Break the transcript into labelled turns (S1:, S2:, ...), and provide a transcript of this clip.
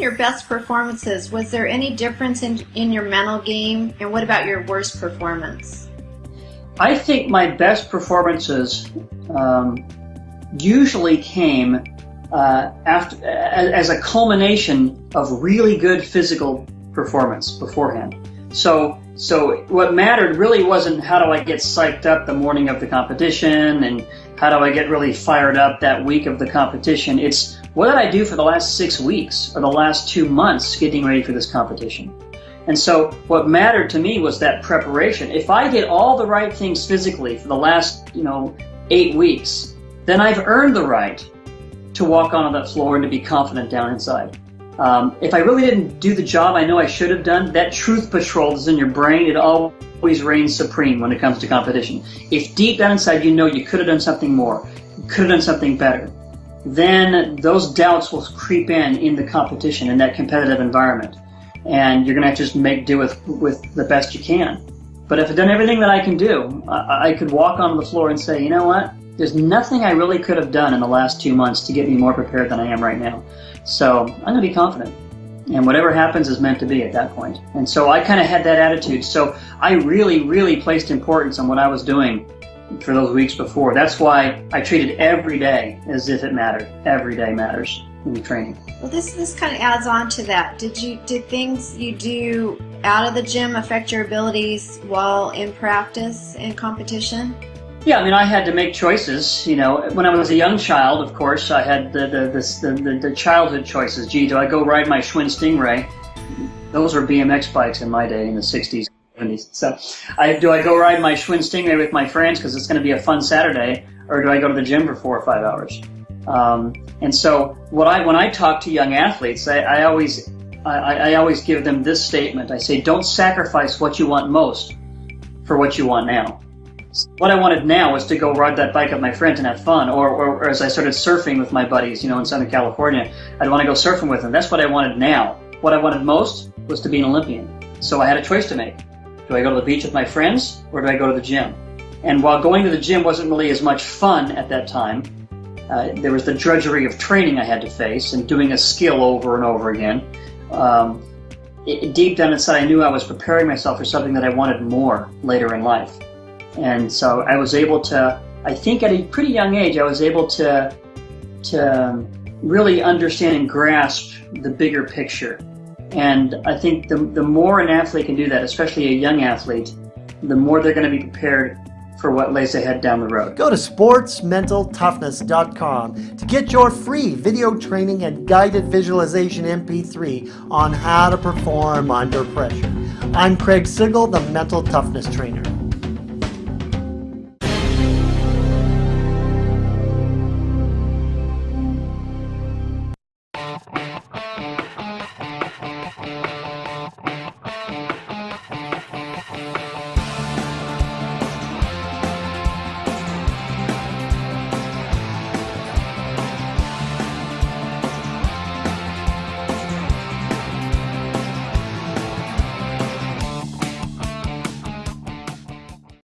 S1: your best performances, was there any difference in, in your mental game? And what about your worst performance?
S2: I think my best performances um, usually came uh, after as a culmination of really good physical performance beforehand. So so what mattered really wasn't how do I get psyched up the morning of the competition and how do I get really fired up that week of the competition. It's what did I do for the last six weeks or the last two months getting ready for this competition? And so what mattered to me was that preparation. If I did all the right things physically for the last, you know, eight weeks, then I've earned the right to walk onto that floor and to be confident down inside. Um, if I really didn't do the job I know I should have done, that truth patrol is in your brain. It always reigns supreme when it comes to competition. If deep down inside you know you could have done something more, could have done something better, then those doubts will creep in in the competition in that competitive environment, and you're going to have to just make do with with the best you can. But if I've done everything that I can do, I, I could walk on the floor and say, you know what? There's nothing I really could have done in the last two months to get me more prepared than I am right now. So I'm going to be confident. And whatever happens is meant to be at that point. And so I kind of had that attitude. So I really, really placed importance on what I was doing for those weeks before. That's why I treated every day as if it mattered. Every day matters in training.
S1: Well, this this kind of adds on to that. Did you did things you do out of the gym affect your abilities while in practice and competition?
S2: Yeah, I mean, I had to make choices. You know, when I was a young child, of course, I had the the, the, the, the childhood choices. Gee, do I go ride my Schwinn Stingray? Those were BMX bikes in my day in the 60s, 70s. So, I, do I go ride my Schwinn Stingray with my friends because it's going to be a fun Saturday, or do I go to the gym for four or five hours? Um, and so, what I when I talk to young athletes, I, I always I, I always give them this statement. I say, don't sacrifice what you want most for what you want now. What I wanted now was to go ride that bike with my friends and have fun, or, or, or, as I started surfing with my buddies, you know, in Southern California, I'd want to go surfing with them. That's what I wanted now. What I wanted most was to be an Olympian. So I had a choice to make. Do I go to the beach with my friends, or do I go to the gym? And while going to the gym wasn't really as much fun at that time, uh, there was the drudgery of training I had to face and doing a skill over and over again. Um, it, deep down inside, I knew I was preparing myself for something that I wanted more later in life. And so I was able to, I think at a pretty young age, I was able to, to really understand and grasp the bigger picture. And I think the, the more an athlete can do that, especially a young athlete, the more they're going to be prepared for what lays ahead down the road.
S3: Go to sportsmentaltoughness.com to get your free video training and guided visualization MP3 on how to perform under pressure. I'm Craig Sigl, the Mental Toughness Trainer.